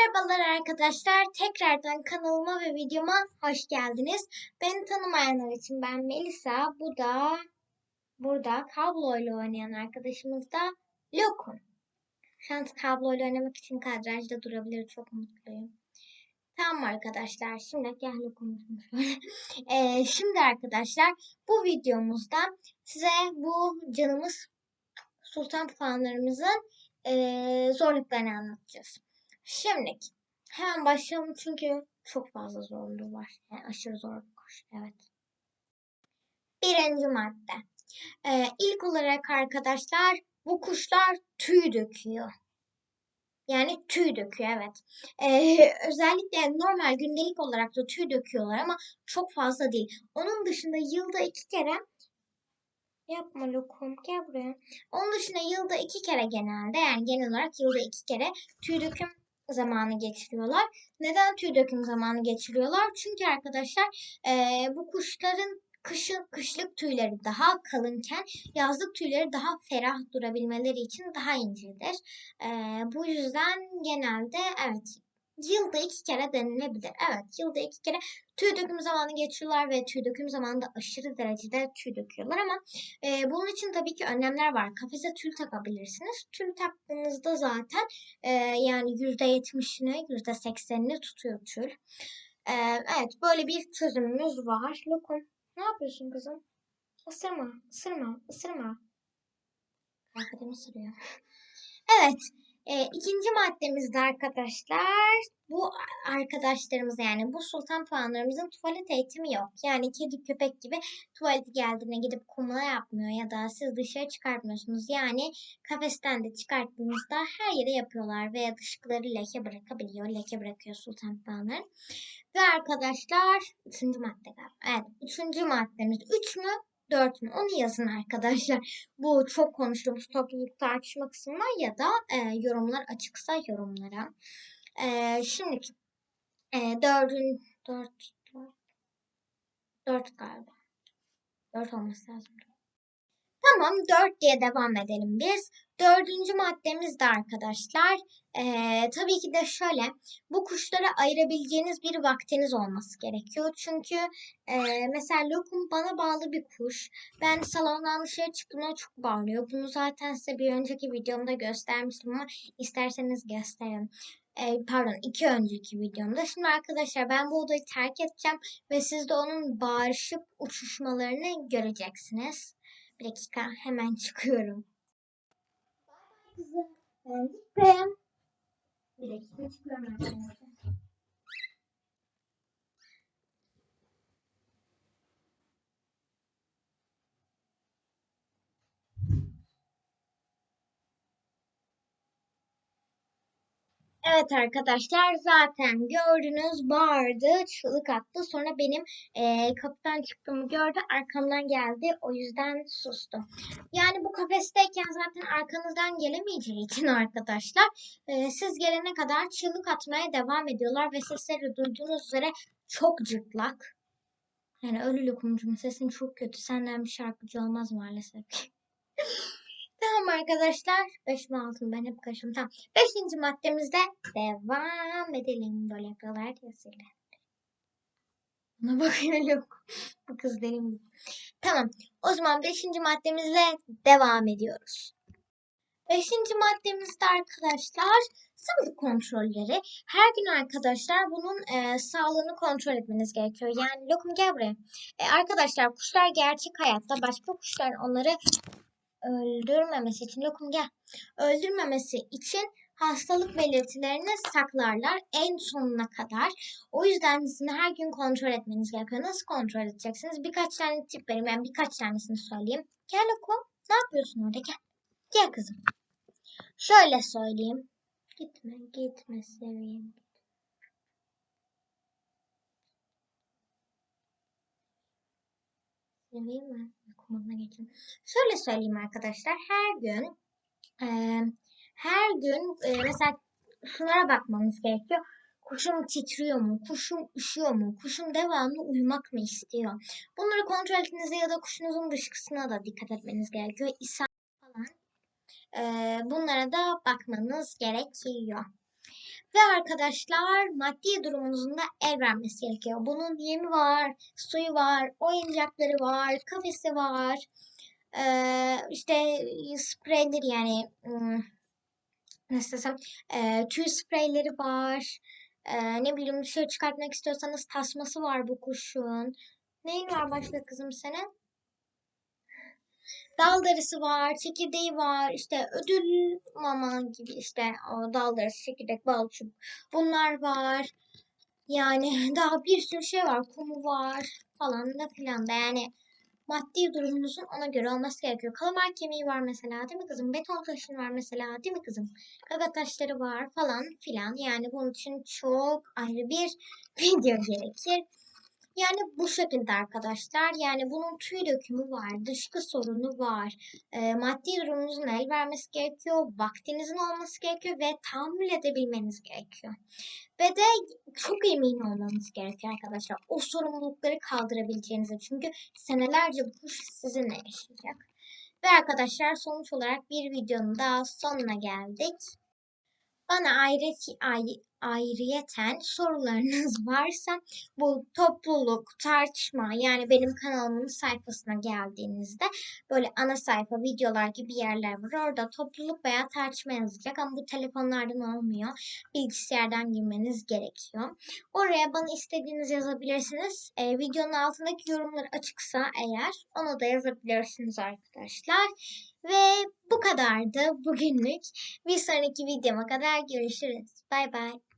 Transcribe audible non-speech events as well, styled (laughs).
Merhabalar arkadaşlar. Tekrardan kanalıma ve videoma hoş geldiniz. Beni tanımayanlar için ben Melisa. Bu da burada kabloyla oynayan arkadaşımız da Lokum. Şu an kabloyla oynamak için kadrajda durabilir. Çok mutluyum. Tamam arkadaşlar. Şimdi gel Lokum. (laughs) Ee, şimdi arkadaşlar bu videomuzda size bu canımız sultan puanlarımızın eee, zorluklarını anlatacağız. Şimdi hemen başlayalım çünkü çok fazla zorluğu var. Yani aşırı zorluk var. Evet. Birinci madde. Ee, ilk olarak arkadaşlar bu kuşlar tüy döküyor. Yani tüy döküyor evet. Ee, (laughs) özellikle normal gündelik olarak da tüy döküyorlar ama çok fazla değil. Onun dışında yılda iki kere Yapma lokum gel buraya. Onun dışında yılda iki kere genelde yani genel olarak yılda iki kere tüy döküm zamanı geçiriyorlar. Neden tüy döküm zamanı geçiriyorlar? Çünkü arkadaşlar eee, bu kuşların kışın kışlık tüyleri daha kalınken yazlık tüyleri daha ferah durabilmeleri için daha incedir. Eee, bu yüzden genelde evet yılda iki kere denilebilir. Evet yılda iki kere tüy döküm zamanı geçiyorlar ve tüy döküm zamanında aşırı derecede tüy döküyorlar ama e, bunun için tabii ki önlemler var. Kafese tül takabilirsiniz. Tül taktığınızda zaten e, yani yüzde yetmişini, yüzde seksenini tutuyor tül. E, evet böyle bir çözümümüz var. Lokum ne yapıyorsun kızım? Isırma, ısırma, ısırma. Arkadaşım ısırıyor. (laughs) Evet. E, ikinci maddemizde arkadaşlar bu arkadaşlarımız yani bu sultan puanlarımızın tuvalet eğitimi yok. Yani kedi köpek gibi tuvaleti geldiğine gidip kumla yapmıyor ya da siz dışarı çıkartmıyorsunuz. Yani kafesten de çıkarttığınızda her yere yapıyorlar veya dışkıları leke bırakabiliyor. Leke bırakıyor sultan puanlar. Ve arkadaşlar üçüncü madde galiba. Evet üçüncü maddemiz. Üç mü? 4 mü? Onu yazın arkadaşlar. Bu çok konuştuğumuz topluluk tartışma kısmı var ya da e, yorumlar açıksa yorumlara. E, şimdi e, dördün, dört, dört, dört galiba. Dört olması lazım. Tamam dört diye devam edelim biz. Dördüncü maddemiz de arkadaşlar. eee, tabii ki de şöyle. Bu kuşlara ayırabileceğiniz bir vaktiniz olması gerekiyor. Çünkü eee, mesela lokum bana bağlı bir kuş. Ben salondan dışarı çıktığımda çok bağırıyor. Bunu zaten size bir önceki videomda göstermiştim ama isterseniz gösterin. Eee, pardon iki önceki videomda. Şimdi arkadaşlar ben bu odayı terk edeceğim ve siz de onun bağırışıp uçuşmalarını göreceksiniz. Bir dakika hemen çıkıyorum. Kızım ben gittim. Bir dakika çıkıyorum arkadaşlar. Evet arkadaşlar zaten gördünüz bağırdı, çığlık attı. Sonra benim eee, kapıdan çıktığımı gördü, arkamdan geldi. O yüzden sustu. Yani bu kafesteyken zaten arkanızdan gelemeyeceği için (laughs) arkadaşlar eee, siz gelene kadar çığlık atmaya devam ediyorlar ve sesleri duyduğunuz üzere çok cırtlak. Yani ölü lokumcum sesin çok kötü. Senden bir şarkıcı olmaz maalesef. (laughs) Tamam arkadaşlar. 5 mi 6 mı ben hep karışım. Tamam. Beşinci maddemizde devam edelim. Böyle yapıyorlar ya sile. Buna bakıyor yok. Bu kız benim. Tamam. O zaman beşinci maddemizle devam ediyoruz. Beşinci maddemizde arkadaşlar sağlık kontrolleri. Her gün arkadaşlar bunun e, sağlığını kontrol etmeniz gerekiyor. Yani lokum gel buraya. E, arkadaşlar kuşlar gerçek hayatta başka kuşların onları öldürmemesi için lokum gel. Öldürmemesi için hastalık belirtilerini saklarlar en sonuna kadar. O yüzden sizin her gün kontrol etmeniz gerekiyor. Nasıl kontrol edeceksiniz? Birkaç tane tip vereyim. Ben birkaç tanesini söyleyeyim. Gel lokum. Ne yapıyorsun orada? Gel. Gel kızım. Şöyle söyleyeyim. Gitme, gitme seveyim. Seveyim mi? Kumuna geçeyim. Şöyle söyleyeyim arkadaşlar. Her gün eee, her gün eee, mesela şunlara bakmanız gerekiyor. Kuşum titriyor mu? Kuşum üşüyor mu? Kuşum devamlı uyumak mı istiyor? Bunları kontrol etmenize ya da kuşunuzun dışkısına da dikkat etmeniz gerekiyor. İshal falan. Eee, bunlara da bakmanız gerekiyor. Ve arkadaşlar maddi durumunuzun da el vermesi gerekiyor. Bunun yemi var, suyu var, oyuncakları var, kafesi var. Ee, işte spreyleri yani ım, nasıl desem e, tüy spreyleri var. Ee, ne bileyim dışarı çıkartmak istiyorsanız tasması var bu kuşun. Neyin var başka kızım senin? Dal darısı var, çekirdeği var, işte ödül mama gibi işte o dal darısı, çekirdek, bal çubuk bunlar var. Yani (laughs) daha bir sürü şey var, kumu var falan da filan da yani maddi durumunuzun ona göre olması gerekiyor. Kalamar kemiği var mesela değil mi kızım? Beton taşın var mesela değil mi kızım? Gaga taşları var falan filan. Yani bunun için çok ayrı bir (laughs) video gerekir. Yani bu şekilde arkadaşlar. Yani bunun tüy dökümü var, dışkı sorunu var. E, maddi durumunuzun el vermesi gerekiyor, vaktinizin olması gerekiyor ve tahammül edebilmeniz gerekiyor. Ve de çok emin olmanız gerekiyor arkadaşlar. O sorumlulukları kaldırabileceğinize. Çünkü senelerce bu sizinle yaşayacak. Ve arkadaşlar sonuç olarak bir videonun daha sonuna geldik. Bana ayrı, ayrıyeten sorularınız (laughs) varsa bu topluluk, tartışma yani benim kanalımın sayfasına geldiğinizde böyle ana sayfa videolar gibi yerler var. Orada topluluk veya tartışma yazacak ama bu telefonlardan olmuyor. Bilgisayardan girmeniz gerekiyor. Oraya bana istediğiniz yazabilirsiniz. Ee, videonun altındaki yorumlar açıksa eğer onu da yazabilirsiniz arkadaşlar. Ve bu kadardı bugünlük. Bir sonraki videoma kadar görüşürüz. Bay bay.